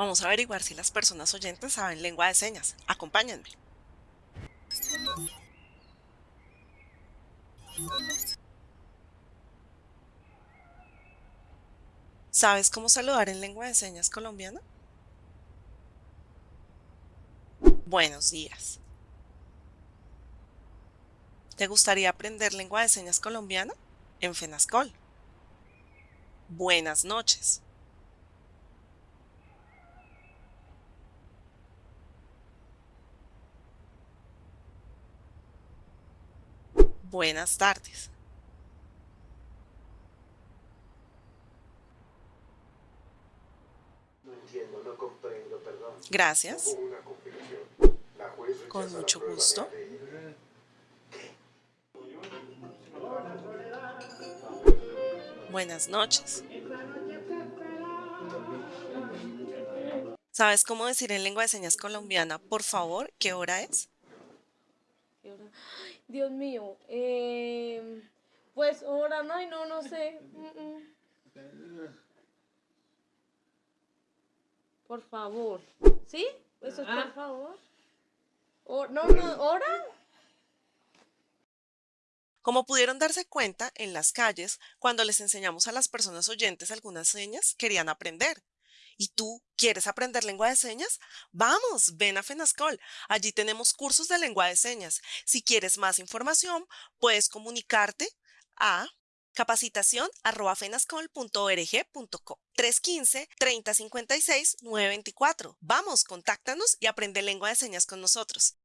Vamos a averiguar si las personas oyentes saben lengua de señas. Acompáñenme. ¿Sabes cómo saludar en lengua de señas colombiana? Buenos días. ¿Te gustaría aprender lengua de señas colombiana? En FENASCOL. Buenas noches. Buenas tardes. No entiendo, no comprendo, perdón. Gracias. Hubo una complicación. La juez rechaza Con mucho gusto. de- Buenas noches. ¿Sabes cómo decir en lengua de señas colombiana, por favor, qué hora es? ¿Qué hora? Ay, Dios mío. eh, pues ahora no, no, no sé. Mm, mm. Por favor. ¿Sí? Eso es por favor. O- no, no, ¿hora? Como pudieron darse cuenta, en las calles, cuando les enseñamos a las personas oyentes algunas señas, querían aprender. ¿Y tú quieres aprender lengua de señas? Vamos, ven a FENASCOL. Allí tenemos cursos de lengua de señas. Si quieres más información, puedes comunicarte a capacitación.fenascol.org.co 315-3056-924. Vamos, contáctanos y aprende lengua de señas con nosotros.